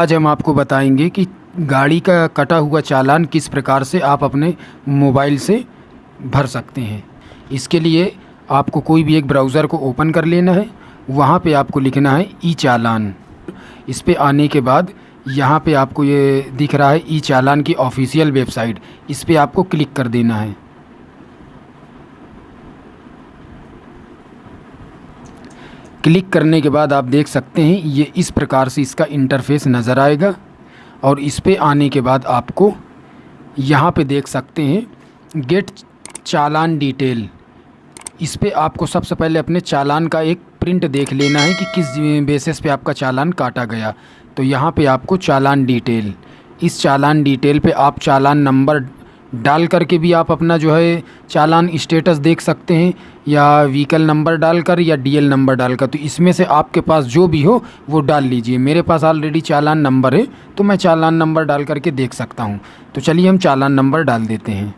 आज हम आपको बताएँगे कि गाड़ी का कटा हुआ चालान किस प्रकार से आप अपने मोबाइल से भर सकते हैं। इसके लिए आपको कोई भी एक ब्राउज़र को ओपन कर लेना है। वहाँ पे आपको लिखना है ई चालान इस पे आने के बाद यहाँ पे आपको ये दिख रहा है ई चालान की ऑफिशियल वेबसाइट। इस पे आपको क्लिक कर देना है। क्लिक करने के बाद आप देख सकते हैं, ये इस प्रकार से इसका इंटरफेस नज़र आएगा और इस पे आने के बाद आपको यहाँ पे देख सकते हैं गेट चालान डिटेल इस पे आपको सबसे पहले अपने चालान का एक प्रिंट देख लेना है कि किस बेसिस पे आपका चालान काटा गया। तो यहाँ पे आपको चालान डिटेल इस चालान डिटेल पे आप चालान नंबर डाल करके भी आप अपना जो है चालान स्टेटस देख सकते हैं। या व्हीकल नंबर डालकर या डीएल नंबर डालकर तो इसमें से आपके पास जो भी हो, वो डाल लीजिए। मेरे पास ऑलरेडी चालान नंबर है तो मैं चालान नंबर डाल करके देख सकता हूँ। तो चलिए हम चालान नंबर डाल देते हैं।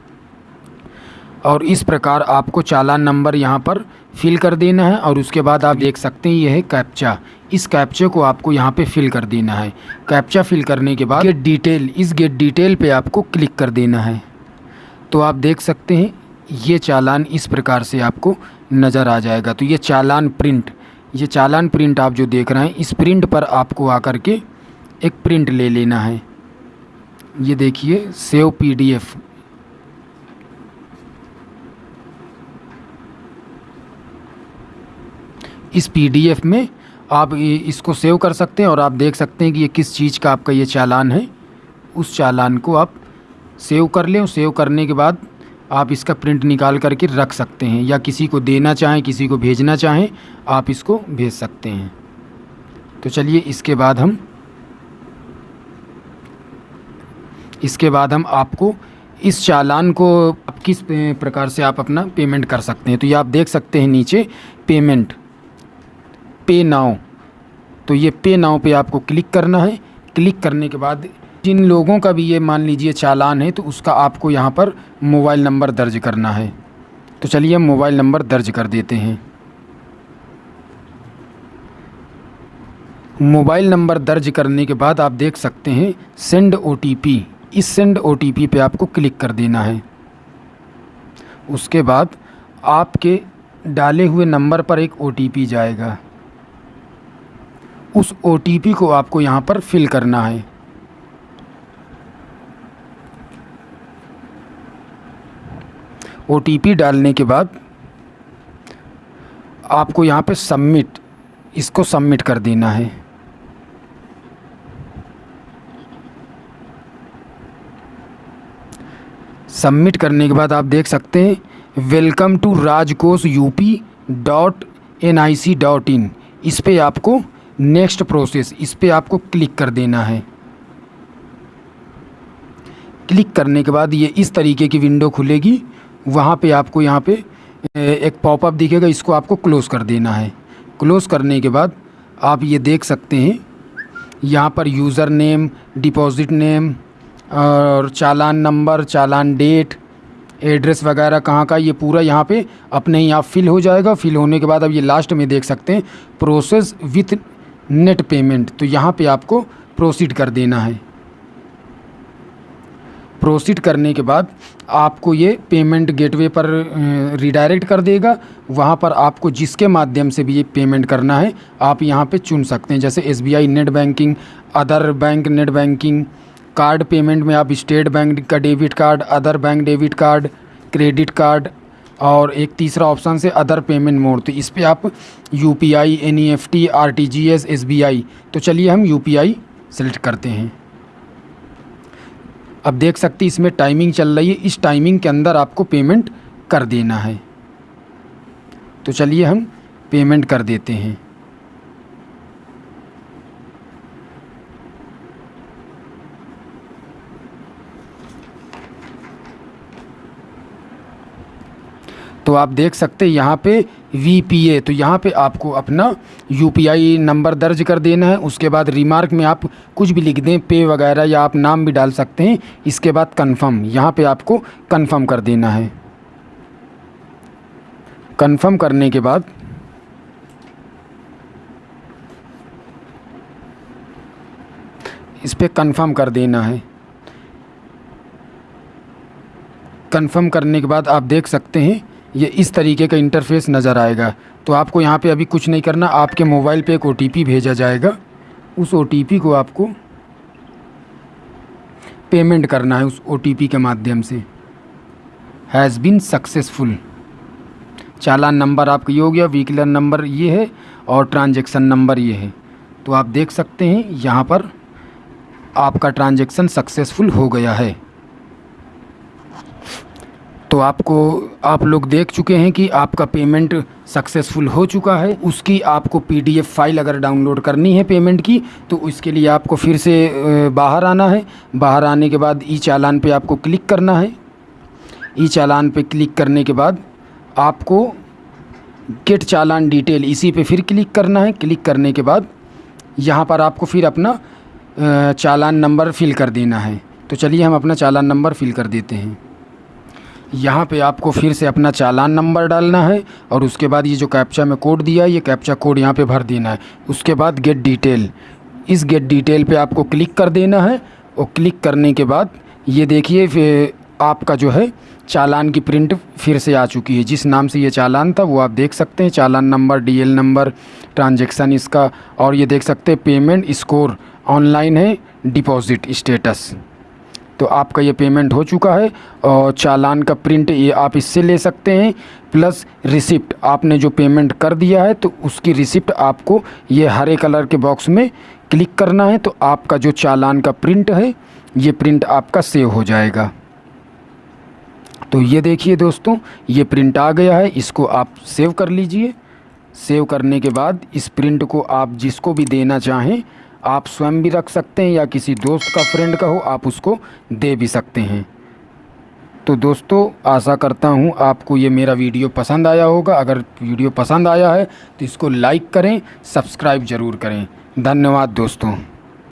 और इस प्रकार आपको चालान नंबर यहाँ पर फिल कर देना है, और उसके बाद आप देख सकते हैं ये है कैप्चा इस कैप्चे को आपको यहाँ पे फिल कर देना है। कैप्चा फिल करने के बाद गेट डिटेल इस गेट डिटेल पे आपको क्लिक कर देना है। तो आप देख सकते हैं ये चालान इस प्रकार से आपको नज़र आ जाएगा। तो ये चालान प्रिंट, ये चालान प्रिंट आप जो देख रहे हैं, इस प्रिंट पर आपको आकर के एक प्रिंट ले लेना है। ये देखिए, सेव पीडीएफ। इस पीडीएफ में आप इसको सेव कर सकते हैं और आप देख सकते हैं कि ये किस चीज़ का आपका ये चालान है। उस चालान को आप सेव कर लें, सेव करने के बाद आप इसका प्रिंट निकाल करके रख सकते हैं। या किसी को देना चाहें, किसी को भेजना चाहें, आप इसको भेज सकते हैं। तो चलिए, इसके बाद हम, इसके बाद हम आपको इस चालान को आप किस प्रकार से आप अपना पेमेंट कर सकते हैं। तो ये आप देख सकते हैं नीचे पेमेंट पे नाउ तो ये पे नाउ पे आपको क्लिक करना है। क्लिक करने के बाद जिन लोगों का भी ये मान लीजिए चालान है तो उसका आपको यहाँ पर मोबाइल नंबर दर्ज करना है। तो चलिए मोबाइल नंबर दर्ज कर देते हैं। मोबाइल नंबर दर्ज करने के बाद आप देख सकते हैं, सेंड ओ इस सेंड ओटीपी पे आपको क्लिक कर देना है। उसके बाद आपके डाले हुए नंबर पर एक ओटीपी जाएगा। उस ओटीपी को आपको यहाँ पर फिल करना है। ओटीपी डालने के बाद आपको यहाँ पे सबमिट इसको सबमिट कर देना है। सबमिट करने के बाद आप देख सकते हैं welcome to Rajkosh UP dot N I C dot in इस पर आपको नेक्स्ट प्रोसेस इस पर आपको क्लिक कर देना है। क्लिक करने के बाद ये इस तरीके की विंडो खुलेगी। वहाँ पे आपको यहाँ पे एक पॉपअप दिखेगा, इसको आपको क्लोज़ कर देना है। क्लोज़ करने के बाद आप ये देख सकते हैं, यहाँ पर यूज़र नेम डिपॉज़िट नेम और challan number challan date address वगैरह कहाँ का, ये पूरा यहाँ पे अपने ही आप फिल हो जाएगा। फिल होने के बाद अब ये लास्ट में देख सकते हैं प्रोसेस विथ नेट पेमेंट तो यहाँ पे आपको प्रोसीड कर देना है। प्रोसीड करने के बाद आपको ये पेमेंट गेटवे पर रिडायरेक्ट कर देगा। वहाँ पर आपको जिसके माध्यम से भी ये पेमेंट करना है, आप यहाँ पे चुन सकते हैं। जैसे SBI net banking other bank net banking card payment में आप स्टेट बैंक का debit card other bank debit card credit card और एक तीसरा ऑप्शन से अदर पेमेंट मोड तो इस पर आप U P I N E F T R T G S S B I तो चलिए हम यू पी आई सेलेक्ट करते हैं। अब देख सकते इसमें टाइमिंग चल रही है। इस टाइमिंग के अंदर आपको पेमेंट कर देना है। तो चलिए हम पेमेंट कर देते हैं। तो आप देख सकते हैं यहाँ पे वी पी ए तो यहाँ पे आपको अपना यू पी आई नंबर दर्ज कर देना है। उसके बाद रिमार्क में आप कुछ भी लिख दें पे वगैरह या आप नाम भी डाल सकते हैं। इसके बाद कंफर्म यहाँ पे आपको कंफर्म कर देना है। कंफर्म करने के बाद इस पर कन्फर्म कर देना है। कंफर्म करने के बाद आप देख सकते हैं ये इस तरीके का इंटरफेस नज़र आएगा। तो आपको यहाँ पे अभी कुछ नहीं करना, आपके मोबाइल पे एक OTP भेजा जाएगा। उस ओटीपी को आपको पेमेंट करना है उस ओटीपी के माध्यम से। Has been successful challan number आपका ये हो गया व्हीकलर नंबर ये है और ट्रांजेक्शन नंबर ये है। तो आप देख सकते हैं, यहाँ पर आपका ट्रांजेक्शन सक्सेसफुल हो गया है। तो आपको, आप लोग देख चुके हैं कि आपका पेमेंट सक्सेसफुल हो चुका है। उसकी आपको पीडीएफ फ़ाइल अगर डाउनलोड करनी है पेमेंट की तो उसके लिए आपको फिर से बाहर आना है। बाहर आने के बाद ई चालान पे आपको क्लिक करना है। ई चालान पे क्लिक करने के बाद आपको गेट चालान डिटेल इसी पे फिर क्लिक करना है। क्लिक करने के बाद यहाँ पर आपको फिर अपना चालान नंबर फिल कर देना है। तो चलिए हम अपना चालान नंबर फिल कर देते हैं। यहाँ पे आपको फिर से अपना चालान नंबर डालना है और उसके बाद ये जो कैप्चा में कोड दिया है, ये कैप्चा कोड यहाँ पे भर देना है। उसके बाद गेट डिटेल इस गेट डिटेल पे आपको क्लिक कर देना है और क्लिक करने के बाद ये देखिए आपका जो है चालान की प्रिंट फिर से आ चुकी है। जिस नाम से ये चालान था, वो आप देख सकते हैं। Challan number DL number transaction इसका और ये देख सकते हैं। पेमेंट स्कोर ऑनलाइन है डिपॉज़िट स्टेटस तो आपका ये पेमेंट हो चुका है और चालान का प्रिंट ये आप इससे ले सकते हैं प्लस रिसिप्ट आपने जो पेमेंट कर दिया है तो उसकी रिसिप्ट आपको ये हरे कलर के बॉक्स में क्लिक करना है तो आपका जो चालान का प्रिंट है, ये प्रिंट आपका सेव हो जाएगा। तो ये देखिए दोस्तों, ये प्रिंट आ गया है, इसको आप सेव कर लीजिए। सेव करने के बाद इस प्रिंट को आप जिसको भी देना चाहें आप स्वयं भी रख सकते हैं या किसी दोस्त का फ्रेंड का हो, आप उसको दे भी सकते हैं। तो दोस्तों, आशा करता हूँ आपको ये मेरा वीडियो पसंद आया होगा। अगर वीडियो पसंद आया है तो इसको लाइक करें सब्सक्राइब ज़रूर करें। धन्यवाद दोस्तों।